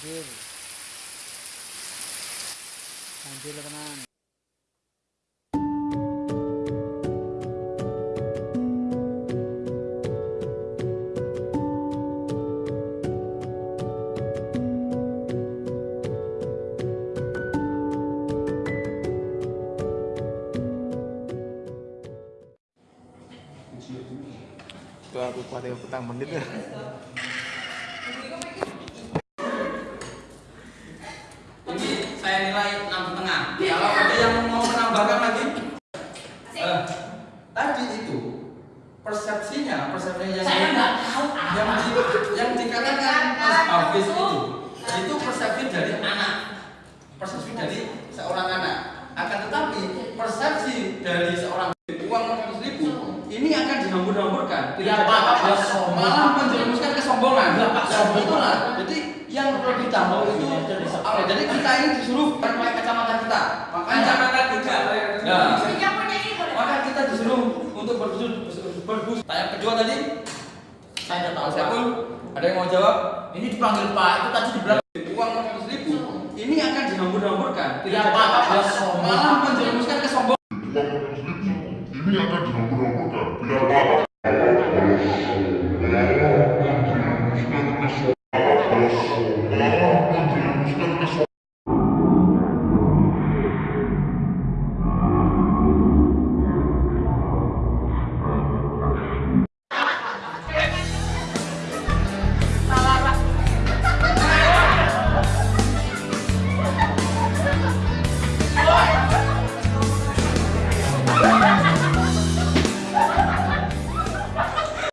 banjir banjir tenan aku kuat yang petang menit ya. Saya nilai enam setengah. Kalau ada yang mau menambahkan lagi, eh, tadi itu persepsinya, persepsinya yang Saya nggak tahu yang, di- yang dikatakan Mas Hafiz itu, itu persepsi dari anak, persepsi dari seorang anak. Akan tetapi persepsi dari seorang uang 100 ribu ini akan dihambur-hamburkan. Tidak Ya, apa-apa, ya, malah menjerumuskan kesombongan. Ya, Pak, sombong. Itulah. Jadi yang perlu ditambah itu Oh, jadi kita ini disuruh pakai kacamata kita. Kacamata kita. Nah. Ya. maka kita disuruh untuk berbusur. berbusuk. Tanya kedua tadi. Saya tidak tahu. siapa. ada yang mau jawab. Ini dipanggil Pak, itu tadi dibilang uang ratus ribu. Ini akan dihambur-hamburkan. Iya, tidak apa apa malah menjerumuskan ke sombong. Uang ratus ribu ini akan dihambur-hamburkan. Tidak apa apa.